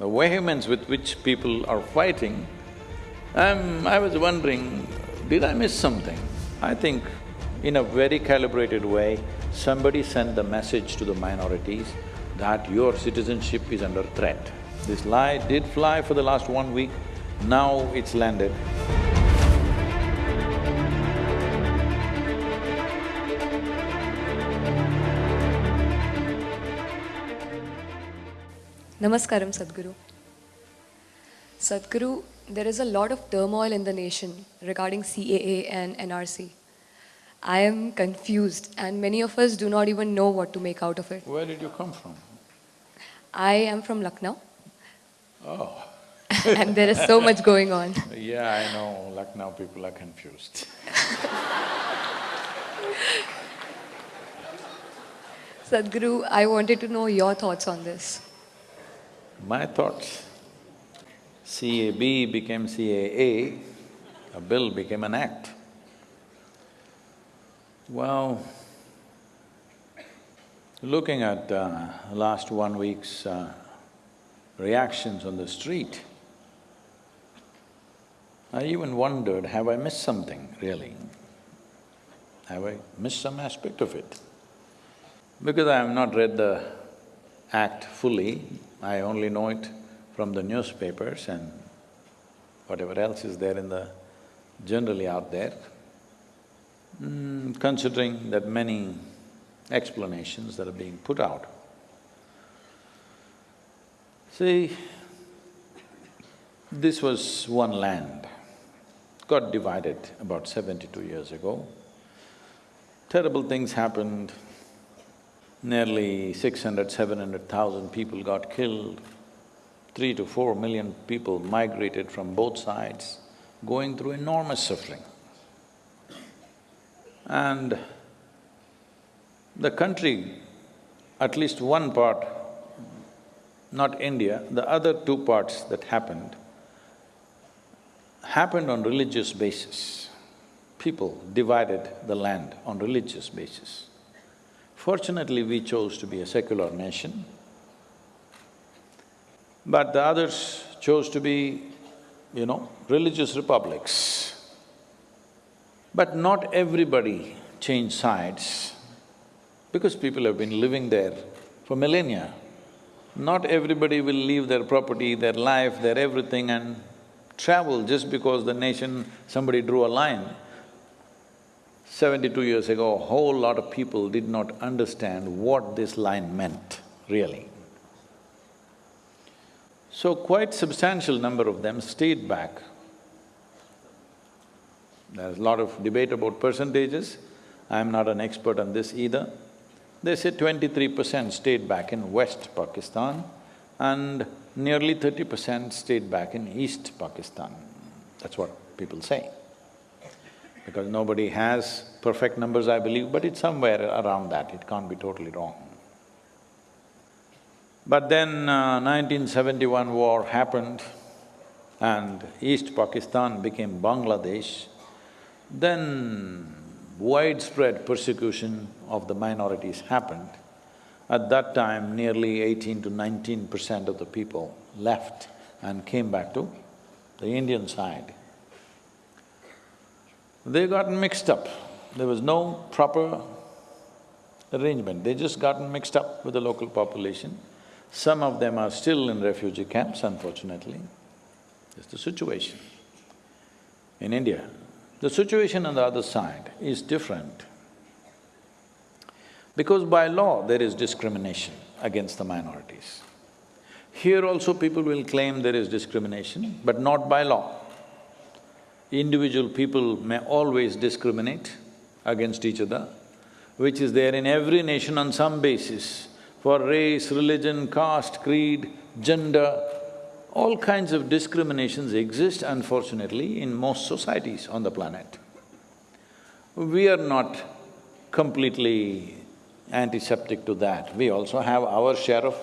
the vehemence with which people are fighting, um, I was wondering, did I miss something? I think in a very calibrated way, somebody sent the message to the minorities that your citizenship is under threat. This lie did fly for the last one week, now it's landed. Namaskaram, Sadhguru. Sadhguru, there is a lot of turmoil in the nation regarding CAA and NRC. I am confused and many of us do not even know what to make out of it. Where did you come from? I am from Lucknow Oh, and there is so much going on. yeah, I know, Lucknow people are confused. Sadhguru, I wanted to know your thoughts on this. My thoughts, CAB became CAA, a bill became an act. Well, looking at uh, last one week's uh, reactions on the street, I even wondered, have I missed something really? Have I missed some aspect of it? Because I have not read the act fully, I only know it from the newspapers and whatever else is there in the… generally out there. Mm, considering that many explanations that are being put out. See, this was one land, got divided about seventy-two years ago. Terrible things happened, nearly six hundred, seven hundred thousand people got killed, three to four million people migrated from both sides, going through enormous suffering. And the country, at least one part, not India, the other two parts that happened, happened on religious basis. People divided the land on religious basis. Fortunately, we chose to be a secular nation, but the others chose to be, you know, religious republics. But not everybody changed sides because people have been living there for millennia. Not everybody will leave their property, their life, their everything and travel just because the nation, somebody drew a line. Seventy-two years ago, a whole lot of people did not understand what this line meant, really. So quite substantial number of them stayed back. There's a lot of debate about percentages, I'm not an expert on this either. They say twenty-three percent stayed back in West Pakistan and nearly thirty percent stayed back in East Pakistan. That's what people say. Because nobody has perfect numbers, I believe, but it's somewhere around that, it can't be totally wrong. But then uh, 1971 war happened and East Pakistan became Bangladesh, then widespread persecution of the minorities happened. At that time, nearly eighteen to nineteen percent of the people left and came back to the Indian side. They got mixed up. There was no proper arrangement, they just gotten mixed up with the local population. Some of them are still in refugee camps, unfortunately. That's the situation in India. The situation on the other side is different. Because by law, there is discrimination against the minorities. Here also people will claim there is discrimination, but not by law. Individual people may always discriminate against each other, which is there in every nation on some basis, for race, religion, caste, creed, gender, all kinds of discriminations exist unfortunately in most societies on the planet. We are not completely antiseptic to that, we also have our share of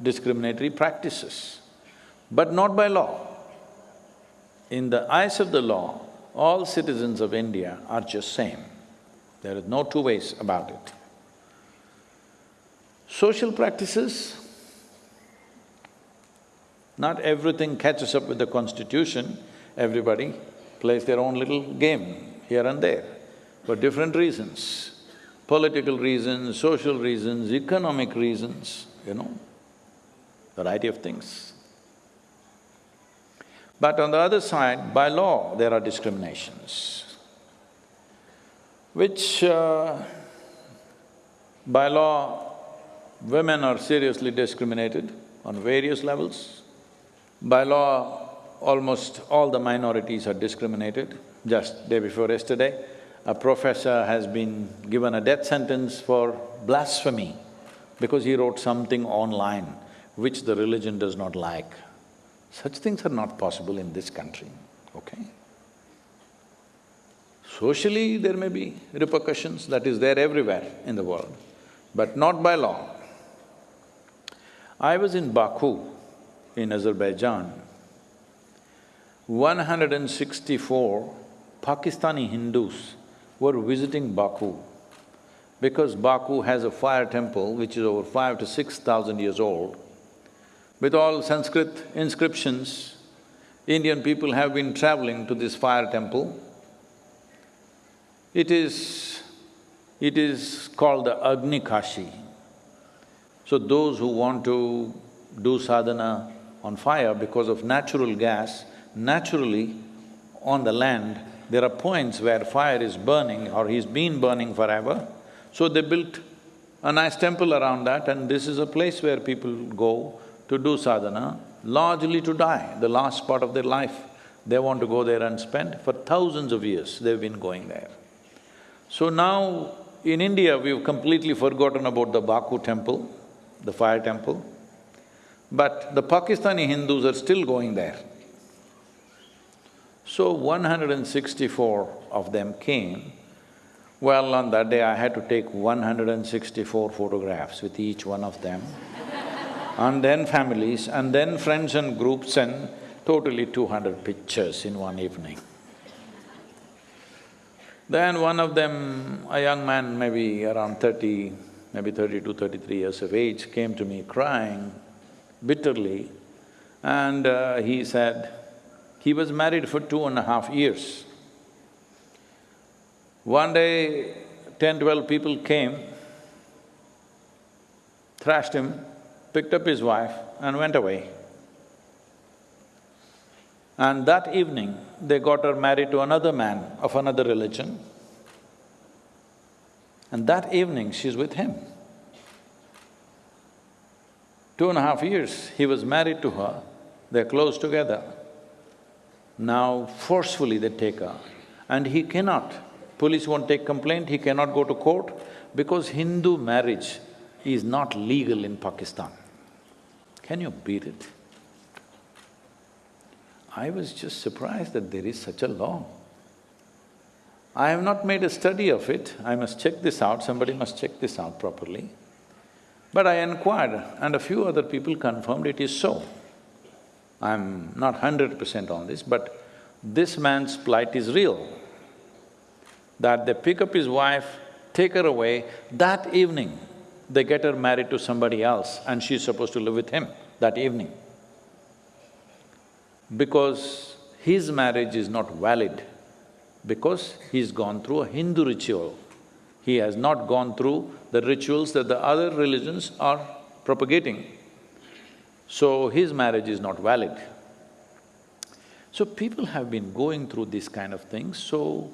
discriminatory practices, but not by law. In the eyes of the law, all citizens of India are just same. There is no two ways about it. Social practices, Not everything catches up with the constitution, everybody plays their own little game here and there for different reasons. Political reasons, social reasons, economic reasons, you know, variety of things. But on the other side, by law, there are discriminations, which uh, by law, women are seriously discriminated on various levels. By law, almost all the minorities are discriminated. Just day before yesterday, a professor has been given a death sentence for blasphemy because he wrote something online which the religion does not like. Such things are not possible in this country, okay? Socially, there may be repercussions, that is there everywhere in the world, but not by law. I was in Baku, in Azerbaijan. One hundred and sixty-four Pakistani Hindus were visiting Baku because Baku has a fire temple which is over five to six thousand years old. With all Sanskrit inscriptions, Indian people have been traveling to this fire temple. It is… it is called the Agni Kashi. So those who want to do sadhana on fire because of natural gas, naturally on the land, there are points where fire is burning or has been burning forever. So they built a nice temple around that and this is a place where people go to do sadhana, largely to die, the last part of their life. They want to go there and spend. For thousands of years, they've been going there. So now, in India, we've completely forgotten about the Baku temple, the fire temple, but the Pakistani Hindus are still going there. So one hundred and sixty-four of them came. Well, on that day I had to take one hundred and sixty-four photographs with each one of them and then families, and then friends and groups and totally two hundred pictures in one evening. Then one of them, a young man maybe around thirty, maybe thirty-two, thirty-three years of age, came to me crying bitterly and uh, he said, he was married for two and a half years. One day, ten, twelve people came, thrashed him, picked up his wife and went away. And that evening, they got her married to another man of another religion. And that evening, she's with him. Two and a half years, he was married to her, they're close together. Now forcefully they take her and he cannot, police won't take complaint, he cannot go to court because Hindu marriage is not legal in Pakistan. Can you beat it? I was just surprised that there is such a law. I have not made a study of it, I must check this out, somebody must check this out properly. But I inquired and a few other people confirmed it is so. I'm not hundred percent on this, but this man's plight is real. That they pick up his wife, take her away, that evening they get her married to somebody else and she's supposed to live with him that evening. Because his marriage is not valid, because he's gone through a Hindu ritual. He has not gone through the rituals that the other religions are propagating. So his marriage is not valid. So people have been going through these kind of things, so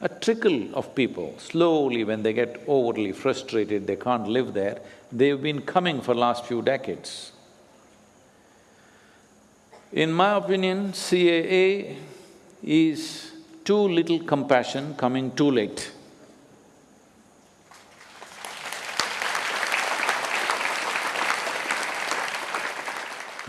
a trickle of people, slowly when they get overly frustrated, they can't live there, they've been coming for last few decades. In my opinion, CAA is too little compassion coming too late.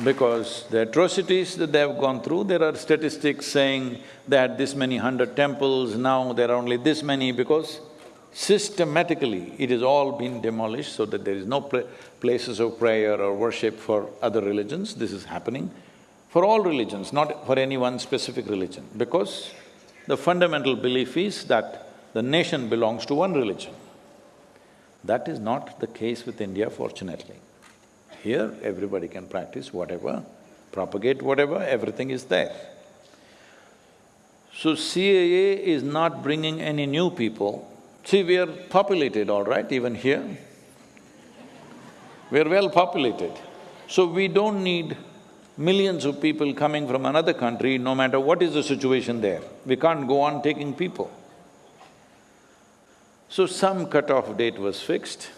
Because the atrocities that they have gone through, there are statistics saying they had this many hundred temples, now there are only this many because systematically it has all been demolished so that there is no places of prayer or worship for other religions, this is happening for all religions, not for any one specific religion, because the fundamental belief is that the nation belongs to one religion. That is not the case with India, fortunately. Here, everybody can practice whatever propagate whatever, everything is there. So CAA is not bringing any new people. See, we are populated, all right, even here. We are well populated. So we don't need millions of people coming from another country, no matter what is the situation there. We can't go on taking people. So some cut-off date was fixed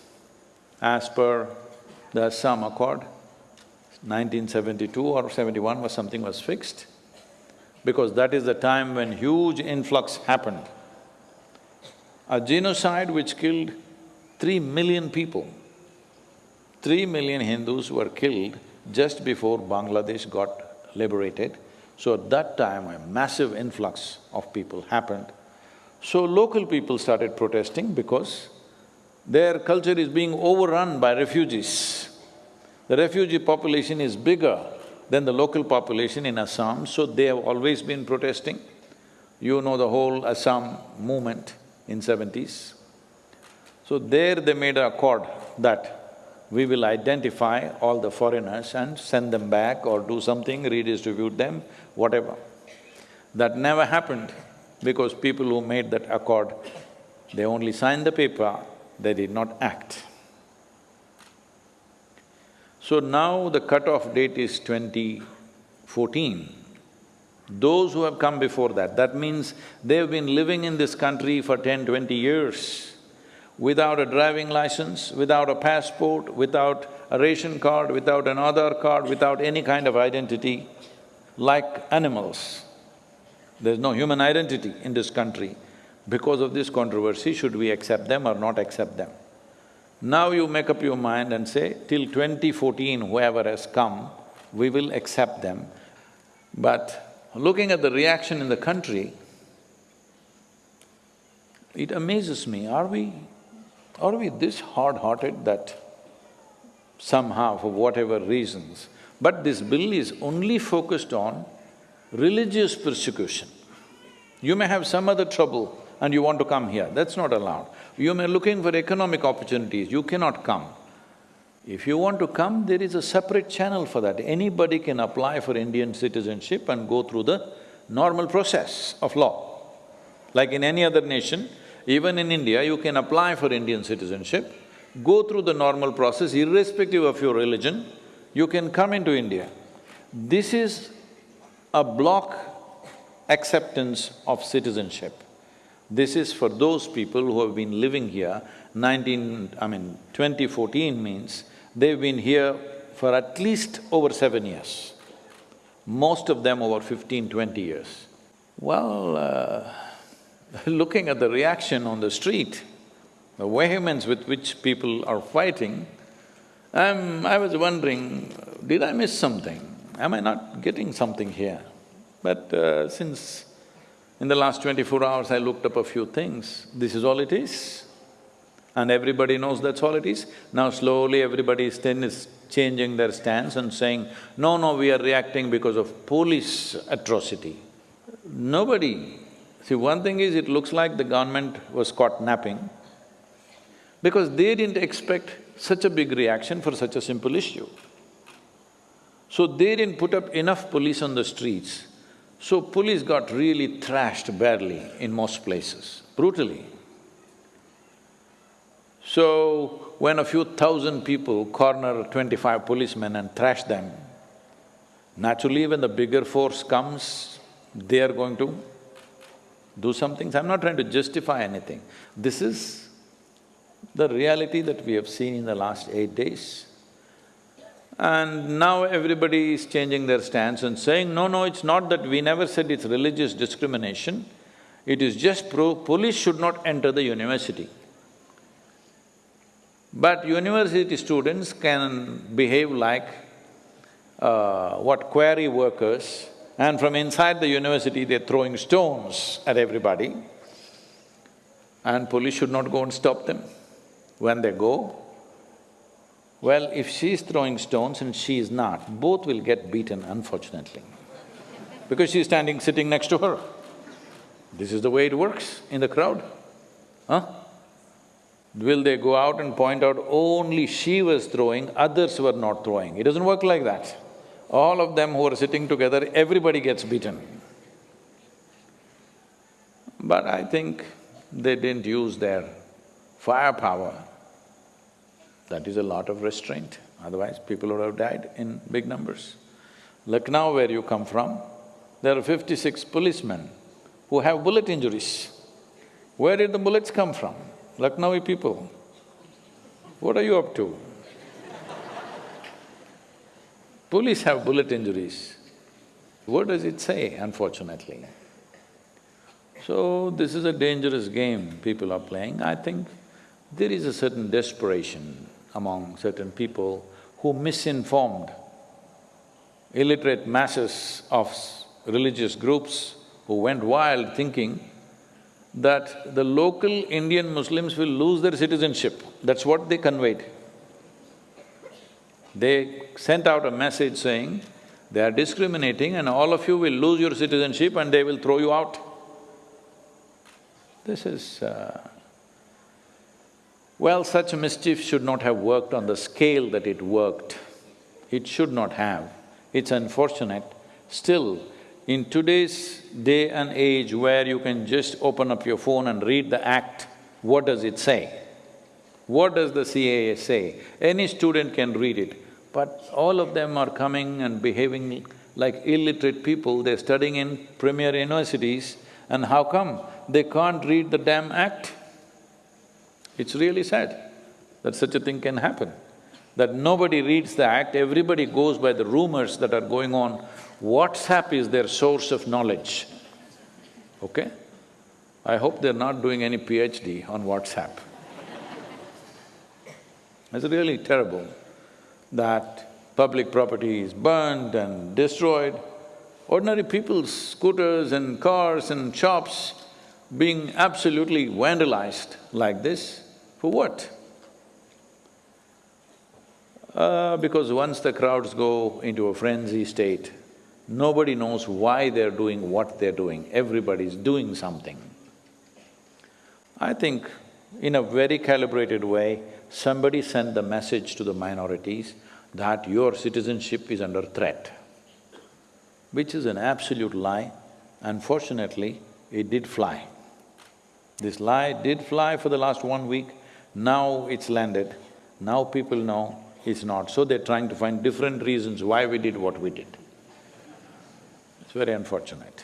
as per the Assam Accord. 1972 or 71 was something was fixed because that is the time when huge influx happened. A genocide which killed three million people. Three million Hindus were killed just before Bangladesh got liberated. So at that time, a massive influx of people happened. So local people started protesting because their culture is being overrun by refugees. The refugee population is bigger than the local population in Assam, so they have always been protesting. You know the whole Assam movement in seventies. So there they made an accord that we will identify all the foreigners and send them back or do something, redistribute them, whatever. That never happened because people who made that accord, they only signed the paper, they did not act. So now the cut-off date is 2014. Those who have come before that, that means they've been living in this country for 10, 20 years without a driving license, without a passport, without a ration card, without an card, without any kind of identity, like animals. There's no human identity in this country. Because of this controversy, should we accept them or not accept them? Now you make up your mind and say, till 2014, whoever has come, we will accept them. But looking at the reaction in the country, it amazes me, are we are we this hard-hearted that somehow, for whatever reasons, but this bill is only focused on religious persecution. You may have some other trouble and you want to come here, that's not allowed. You may looking for economic opportunities, you cannot come. If you want to come, there is a separate channel for that. Anybody can apply for Indian citizenship and go through the normal process of law. Like in any other nation, even in India, you can apply for Indian citizenship, go through the normal process irrespective of your religion, you can come into India. This is a block acceptance of citizenship. This is for those people who have been living here, nineteen… I mean, 2014 means they've been here for at least over seven years. Most of them over 15, 20 years. Well, uh, looking at the reaction on the street, the vehemence with which people are fighting, I'm… I was wondering, did I miss something? Am I not getting something here? But uh, since in the last twenty-four hours I looked up a few things, this is all it is. And everybody knows that's all it is. Now slowly everybody is then is changing their stance and saying, no, no, we are reacting because of police atrocity. Nobody See, one thing is it looks like the government was caught napping because they didn't expect such a big reaction for such a simple issue. So they didn't put up enough police on the streets. So police got really thrashed badly in most places, brutally. So when a few thousand people corner twenty-five policemen and thrash them, naturally when the bigger force comes, they are going to do some things. I'm not trying to justify anything. This is the reality that we have seen in the last eight days. And now everybody is changing their stance and saying, no, no, it's not that we never said it's religious discrimination, it is just pro… police should not enter the university. But university students can behave like uh, what quarry workers and from inside the university they're throwing stones at everybody and police should not go and stop them. When they go, well, if she's throwing stones and she is not, both will get beaten unfortunately because she's standing, sitting next to her. This is the way it works in the crowd, huh? Will they go out and point out only she was throwing, others were not throwing? It doesn't work like that. all of them who are sitting together, everybody gets beaten. But I think they didn't use their firepower. That is a lot of restraint, otherwise people would have died in big numbers. Lucknow, where you come from, there are fifty-six policemen who have bullet injuries. Where did the bullets come from? Lucknowi people. What are you up to? Police have bullet injuries. What does it say, unfortunately? So, this is a dangerous game people are playing. I think there is a certain desperation among certain people who misinformed illiterate masses of religious groups who went wild thinking that the local Indian Muslims will lose their citizenship. That's what they conveyed. They sent out a message saying, they are discriminating and all of you will lose your citizenship and they will throw you out. This is… Uh, well, such mischief should not have worked on the scale that it worked. It should not have. It's unfortunate. Still, in today's day and age where you can just open up your phone and read the act, what does it say? What does the CAA say? Any student can read it. But all of them are coming and behaving like illiterate people, they're studying in premier universities, and how come they can't read the damn act? It's really sad that such a thing can happen, that nobody reads the act, everybody goes by the rumors that are going on. WhatsApp is their source of knowledge, okay? I hope they're not doing any PhD on WhatsApp. It's really terrible that public property is burned and destroyed, ordinary people's scooters and cars and shops being absolutely vandalized like this, for what? Uh, because once the crowds go into a frenzy state, nobody knows why they're doing what they're doing, everybody's doing something. I think in a very calibrated way, somebody sent the message to the minorities that your citizenship is under threat, which is an absolute lie. Unfortunately, it did fly. This lie did fly for the last one week, now it's landed, now people know it's not, so they're trying to find different reasons why we did what we did. It's very unfortunate.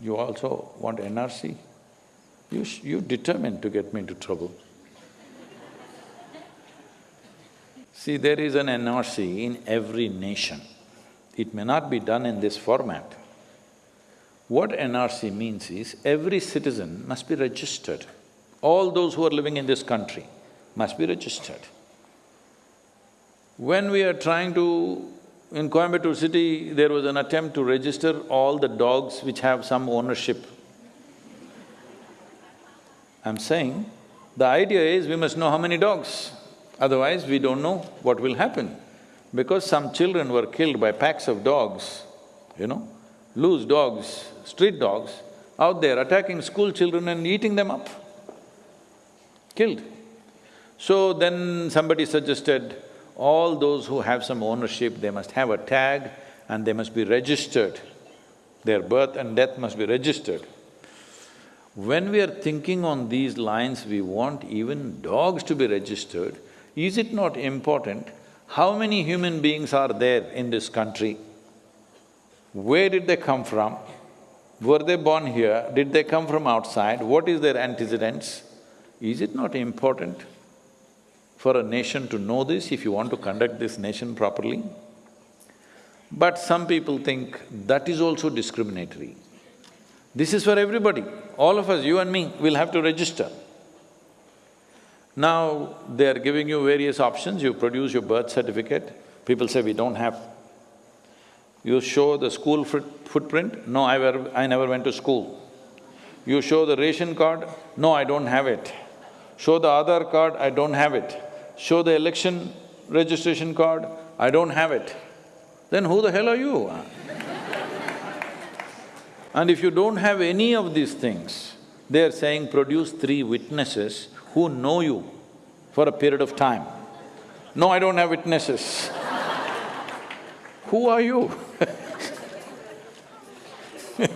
You also want NRC? You you determined to get me into trouble. See, there is an NRC in every nation. It may not be done in this format. What NRC means is, every citizen must be registered. All those who are living in this country must be registered. When we are trying to… in Coimbatore city, there was an attempt to register all the dogs which have some ownership. I'm saying, the idea is we must know how many dogs. Otherwise, we don't know what will happen. Because some children were killed by packs of dogs, you know, loose dogs, street dogs, out there attacking school children and eating them up, killed. So then somebody suggested, all those who have some ownership, they must have a tag and they must be registered. Their birth and death must be registered. When we are thinking on these lines, we want even dogs to be registered, is it not important how many human beings are there in this country? Where did they come from? Were they born here? Did they come from outside? What is their antecedents? Is it not important for a nation to know this if you want to conduct this nation properly? But some people think that is also discriminatory. This is for everybody. All of us, you and me, will have to register. Now, they are giving you various options, you produce your birth certificate, people say we don't have. You show the school footprint, no, I, were, I never went to school. You show the ration card, no, I don't have it. Show the Aadhaar card, I don't have it. Show the election registration card, I don't have it. Then who the hell are you? and if you don't have any of these things, they're saying produce three witnesses who know you for a period of time. No, I don't have witnesses. who are you?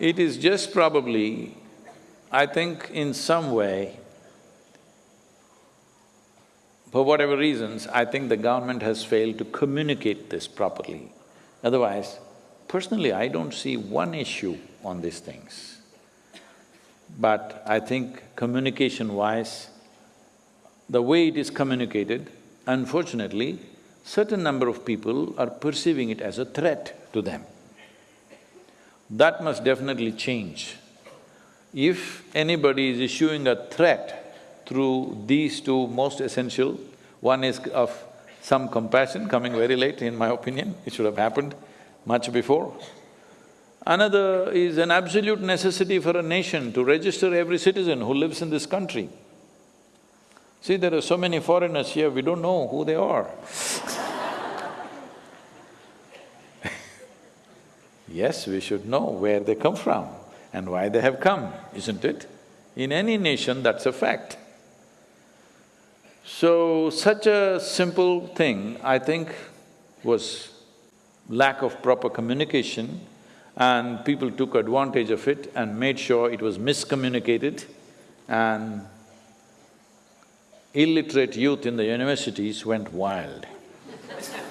it is just probably, I think in some way, for whatever reasons, I think the government has failed to communicate this properly. Otherwise, personally, I don't see one issue on these things. But I think communication-wise, the way it is communicated, unfortunately, certain number of people are perceiving it as a threat to them. That must definitely change. If anybody is issuing a threat through these two most essential. One is of some compassion, coming very late in my opinion, it should have happened much before. Another is an absolute necessity for a nation to register every citizen who lives in this country. See, there are so many foreigners here, we don't know who they are Yes, we should know where they come from and why they have come, isn't it? In any nation, that's a fact. So, such a simple thing, I think, was lack of proper communication and people took advantage of it and made sure it was miscommunicated and illiterate youth in the universities went wild.